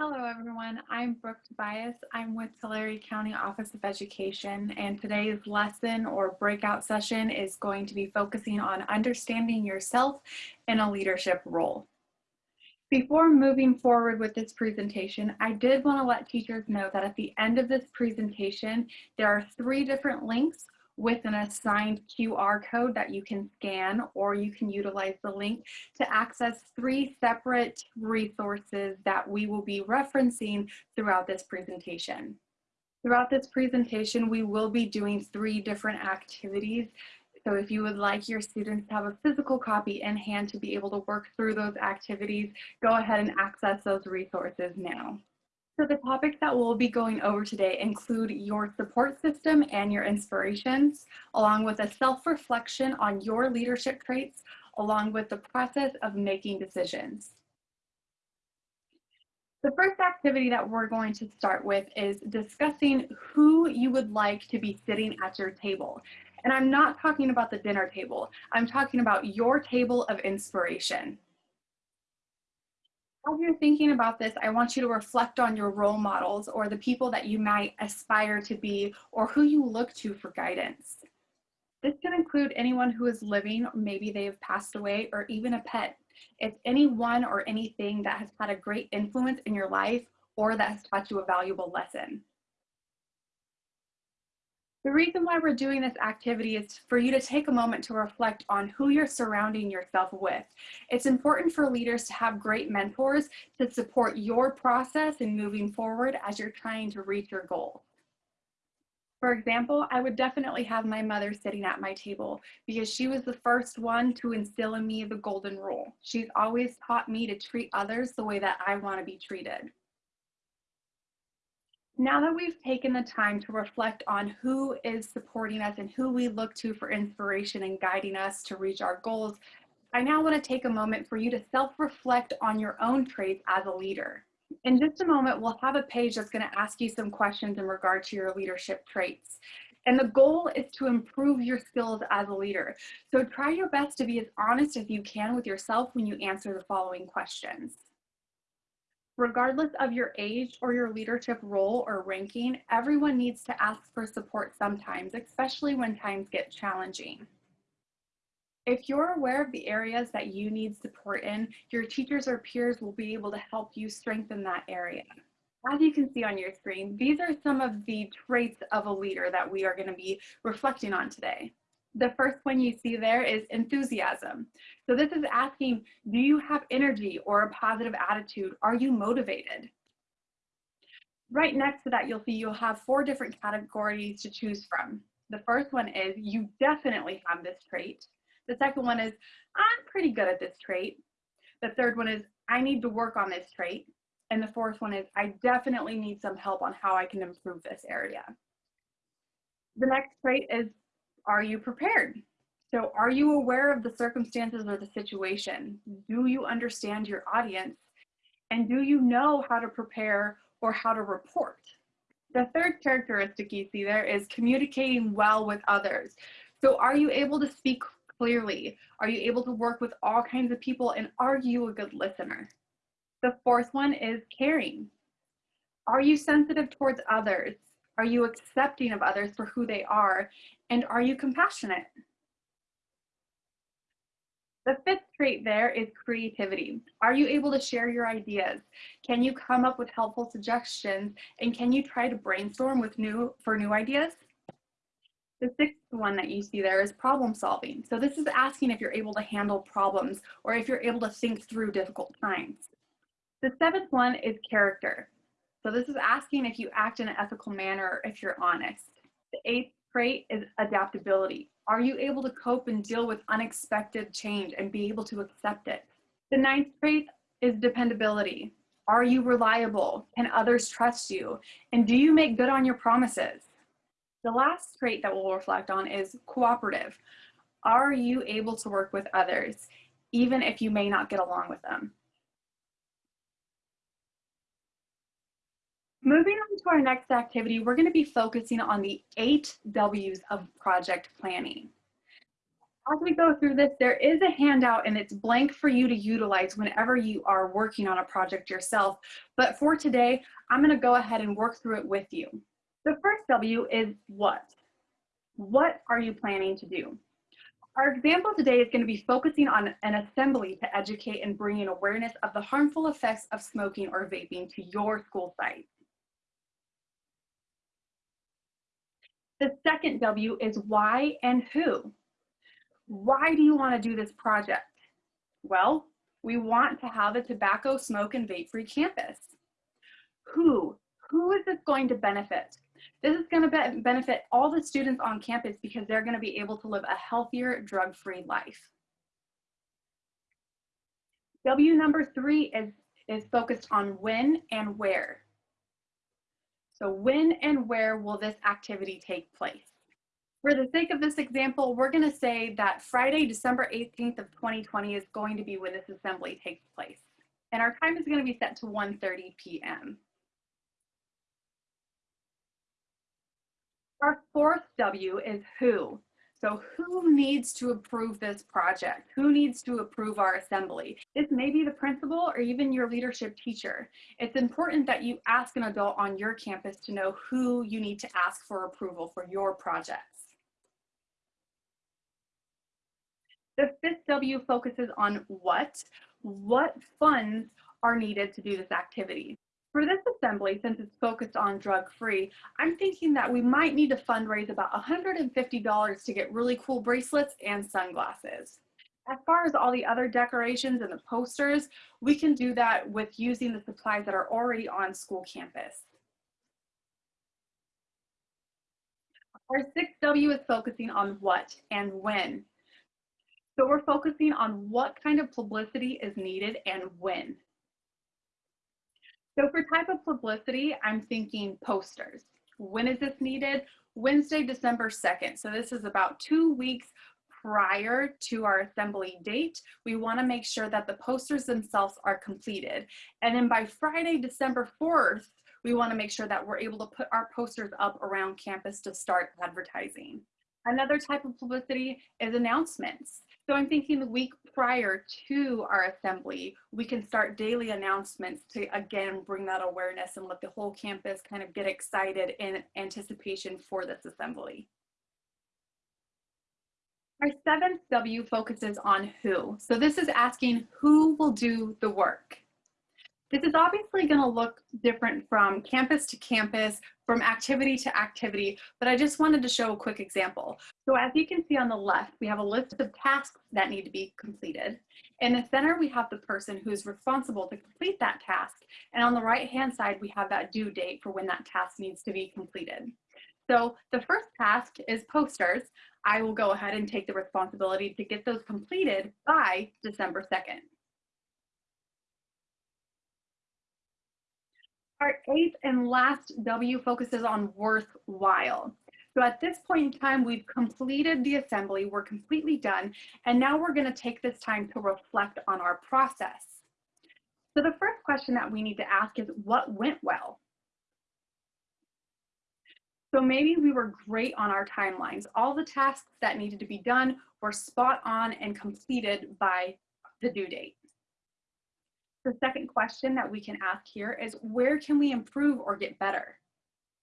Hello everyone, I'm Brooke Tobias. I'm with Tulare County Office of Education and today's lesson or breakout session is going to be focusing on understanding yourself in a leadership role. Before moving forward with this presentation, I did want to let teachers know that at the end of this presentation, there are three different links with an assigned QR code that you can scan or you can utilize the link to access three separate resources that we will be referencing throughout this presentation. Throughout this presentation, we will be doing three different activities. So if you would like your students to have a physical copy in hand to be able to work through those activities, go ahead and access those resources now. So the topics that we'll be going over today include your support system and your inspirations, along with a self-reflection on your leadership traits, along with the process of making decisions. The first activity that we're going to start with is discussing who you would like to be sitting at your table. And I'm not talking about the dinner table. I'm talking about your table of inspiration. As you're thinking about this, I want you to reflect on your role models or the people that you might aspire to be or who you look to for guidance. This can include anyone who is living, maybe they have passed away, or even a pet. It's anyone or anything that has had a great influence in your life or that has taught you a valuable lesson. The reason why we're doing this activity is for you to take a moment to reflect on who you're surrounding yourself with. It's important for leaders to have great mentors to support your process in moving forward as you're trying to reach your goal. For example, I would definitely have my mother sitting at my table because she was the first one to instill in me the golden rule. She's always taught me to treat others the way that I want to be treated. Now that we've taken the time to reflect on who is supporting us and who we look to for inspiration and guiding us to reach our goals, I now want to take a moment for you to self-reflect on your own traits as a leader. In just a moment, we'll have a page that's going to ask you some questions in regard to your leadership traits. And the goal is to improve your skills as a leader. So try your best to be as honest as you can with yourself when you answer the following questions. Regardless of your age or your leadership role or ranking, everyone needs to ask for support sometimes, especially when times get challenging. If you're aware of the areas that you need support in, your teachers or peers will be able to help you strengthen that area. As you can see on your screen, these are some of the traits of a leader that we are going to be reflecting on today. The first one you see there is enthusiasm. So this is asking, do you have energy or a positive attitude? Are you motivated? Right next to that, you'll see you'll have four different categories to choose from. The first one is you definitely have this trait. The second one is I'm pretty good at this trait. The third one is I need to work on this trait. And the fourth one is I definitely need some help on how I can improve this area. The next trait is are you prepared? So are you aware of the circumstances or the situation? Do you understand your audience? And do you know how to prepare or how to report? The third characteristic you see there is communicating well with others. So are you able to speak clearly? Are you able to work with all kinds of people? And are you a good listener? The fourth one is caring. Are you sensitive towards others? Are you accepting of others for who they are? And are you compassionate? The fifth trait there is creativity. Are you able to share your ideas? Can you come up with helpful suggestions? And can you try to brainstorm with new for new ideas? The sixth one that you see there is problem solving. So this is asking if you're able to handle problems or if you're able to think through difficult times. The seventh one is character. So this is asking if you act in an ethical manner, if you're honest. The eighth trait is adaptability. Are you able to cope and deal with unexpected change and be able to accept it? The ninth trait is dependability. Are you reliable? Can others trust you? And do you make good on your promises? The last trait that we'll reflect on is cooperative. Are you able to work with others, even if you may not get along with them? Moving on to our next activity, we're going to be focusing on the eight W's of project planning. As we go through this, there is a handout and it's blank for you to utilize whenever you are working on a project yourself. But for today, I'm gonna go ahead and work through it with you. The first W is what? What are you planning to do? Our example today is going to be focusing on an assembly to educate and bring in awareness of the harmful effects of smoking or vaping to your school site. The second W is why and who. Why do you want to do this project? Well, we want to have a tobacco, smoke, and vape-free campus. Who? Who is this going to benefit? This is going to be benefit all the students on campus because they're going to be able to live a healthier, drug-free life. W number three is, is focused on when and where. So when and where will this activity take place? For the sake of this example, we're going to say that Friday, December 18th of 2020 is going to be when this assembly takes place. And our time is going to be set to 1.30 p.m. Our fourth W is who. So who needs to approve this project? Who needs to approve our assembly? This may be the principal or even your leadership teacher. It's important that you ask an adult on your campus to know who you need to ask for approval for your projects. The fifth W focuses on what. What funds are needed to do this activity? For this assembly, since it's focused on drug-free, I'm thinking that we might need to fundraise about $150 to get really cool bracelets and sunglasses. As far as all the other decorations and the posters, we can do that with using the supplies that are already on school campus. Our 6W is focusing on what and when. So we're focusing on what kind of publicity is needed and when. So for type of publicity, I'm thinking posters. When is this needed? Wednesday, December 2nd. So this is about two weeks prior to our assembly date. We wanna make sure that the posters themselves are completed. And then by Friday, December 4th, we wanna make sure that we're able to put our posters up around campus to start advertising. Another type of publicity is announcements. So I'm thinking the week prior to our assembly, we can start daily announcements to again bring that awareness and let the whole campus kind of get excited in anticipation for this assembly. Our seventh W focuses on who. So this is asking who will do the work. This is obviously going to look different from campus to campus, from activity to activity, but I just wanted to show a quick example. So as you can see on the left, we have a list of tasks that need to be completed. In the center, we have the person who's responsible to complete that task. And on the right-hand side, we have that due date for when that task needs to be completed. So the first task is posters. I will go ahead and take the responsibility to get those completed by December 2nd. Our eighth and last W focuses on worthwhile. So at this point in time, we've completed the assembly, we're completely done, and now we're gonna take this time to reflect on our process. So the first question that we need to ask is what went well? So maybe we were great on our timelines. All the tasks that needed to be done were spot on and completed by the due date. The second question that we can ask here is where can we improve or get better?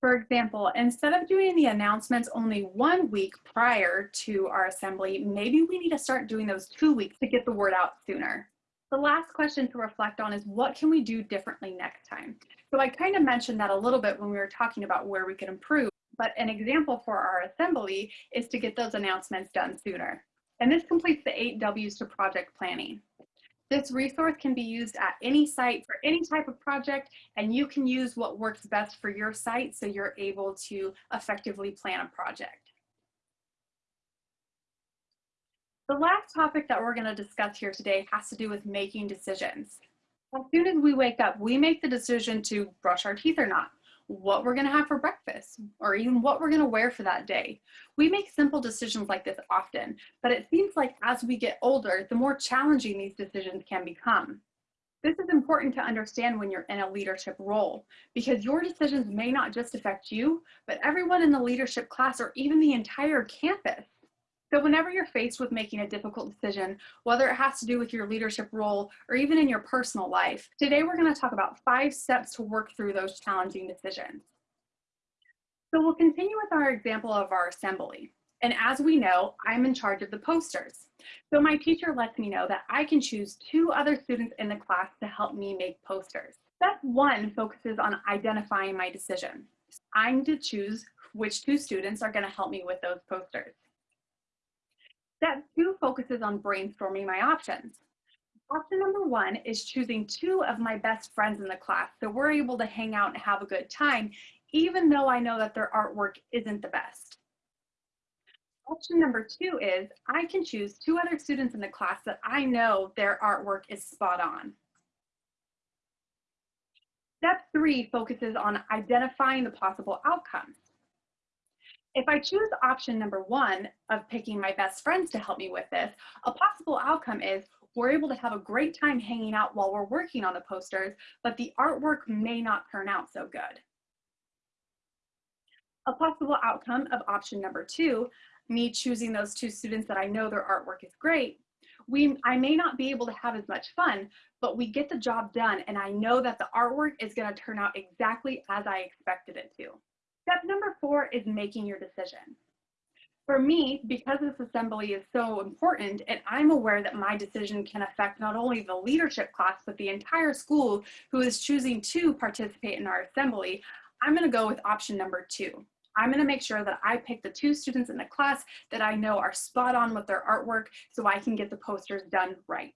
For example, instead of doing the announcements only one week prior to our assembly, maybe we need to start doing those two weeks to get the word out sooner. The last question to reflect on is what can we do differently next time? So I kind of mentioned that a little bit when we were talking about where we could improve, but an example for our assembly is to get those announcements done sooner. And this completes the eight W's to project planning. This resource can be used at any site for any type of project, and you can use what works best for your site so you're able to effectively plan a project. The last topic that we're going to discuss here today has to do with making decisions. As soon as we wake up, we make the decision to brush our teeth or not what we're going to have for breakfast, or even what we're going to wear for that day. We make simple decisions like this often, but it seems like as we get older, the more challenging these decisions can become. This is important to understand when you're in a leadership role, because your decisions may not just affect you, but everyone in the leadership class or even the entire campus. So whenever you're faced with making a difficult decision, whether it has to do with your leadership role or even in your personal life, today we're going to talk about five steps to work through those challenging decisions. So we'll continue with our example of our assembly. And as we know, I'm in charge of the posters. So my teacher lets me know that I can choose two other students in the class to help me make posters. Step one focuses on identifying my decision. I need to choose which two students are gonna help me with those posters. Step two focuses on brainstorming my options. Option number one is choosing two of my best friends in the class so we're able to hang out and have a good time, even though I know that their artwork isn't the best. Option number two is I can choose two other students in the class that I know their artwork is spot on. Step three focuses on identifying the possible outcomes. If I choose option number one of picking my best friends to help me with this, a possible outcome is we're able to have a great time hanging out while we're working on the posters, but the artwork may not turn out so good. A possible outcome of option number two, me choosing those two students that I know their artwork is great, we, I may not be able to have as much fun, but we get the job done and I know that the artwork is gonna turn out exactly as I expected it to. Step number four is making your decision. For me, because this assembly is so important and I'm aware that my decision can affect not only the leadership class, but the entire school who is choosing to participate in our assembly, I'm gonna go with option number two. I'm gonna make sure that I pick the two students in the class that I know are spot on with their artwork so I can get the posters done right.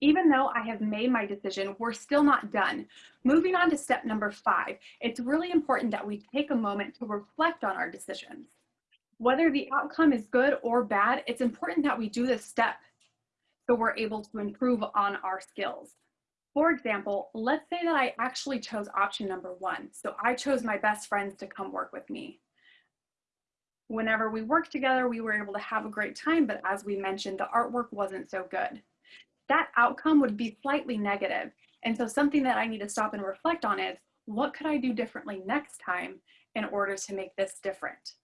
Even though I have made my decision, we're still not done. Moving on to step number five, it's really important that we take a moment to reflect on our decisions. Whether the outcome is good or bad, it's important that we do this step so we're able to improve on our skills. For example, let's say that I actually chose option number one. So I chose my best friends to come work with me. Whenever we worked together, we were able to have a great time, but as we mentioned, the artwork wasn't so good that outcome would be slightly negative. And so something that I need to stop and reflect on is what could I do differently next time in order to make this different?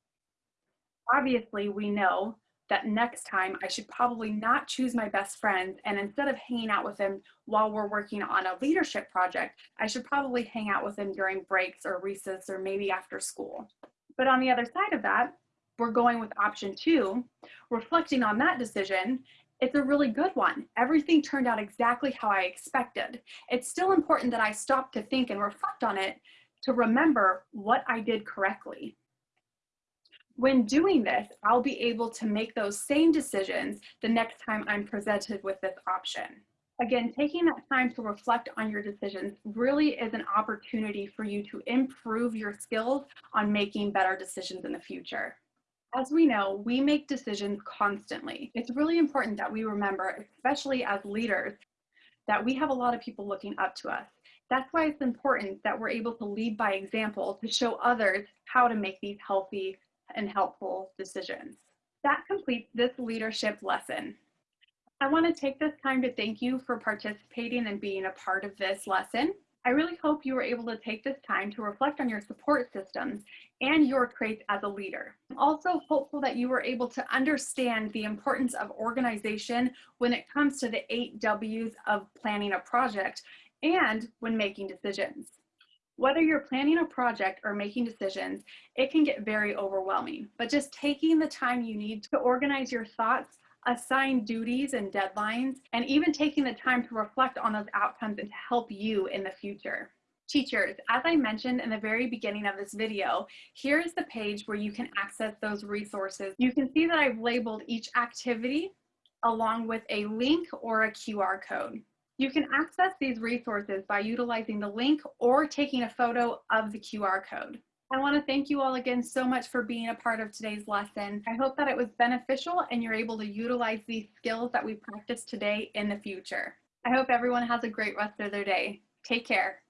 Obviously, we know that next time I should probably not choose my best friends and instead of hanging out with them while we're working on a leadership project, I should probably hang out with them during breaks or recess or maybe after school. But on the other side of that, we're going with option two, reflecting on that decision it's a really good one. Everything turned out exactly how I expected. It's still important that I stop to think and reflect on it to remember what I did correctly. When doing this, I'll be able to make those same decisions the next time I'm presented with this option. Again, taking that time to reflect on your decisions really is an opportunity for you to improve your skills on making better decisions in the future. As we know, we make decisions constantly. It's really important that we remember, especially as leaders, that we have a lot of people looking up to us. That's why it's important that we're able to lead by example to show others how to make these healthy and helpful decisions. That completes this leadership lesson. I want to take this time to thank you for participating and being a part of this lesson. I really hope you were able to take this time to reflect on your support systems and your traits as a leader. I'm also hopeful that you were able to understand the importance of organization when it comes to the eight W's of planning a project and when making decisions. Whether you're planning a project or making decisions, it can get very overwhelming, but just taking the time you need to organize your thoughts assign duties and deadlines, and even taking the time to reflect on those outcomes and to help you in the future. Teachers, as I mentioned in the very beginning of this video, here is the page where you can access those resources. You can see that I've labeled each activity along with a link or a QR code. You can access these resources by utilizing the link or taking a photo of the QR code. I want to thank you all again so much for being a part of today's lesson. I hope that it was beneficial and you're able to utilize these skills that we practiced today in the future. I hope everyone has a great rest of their day. Take care.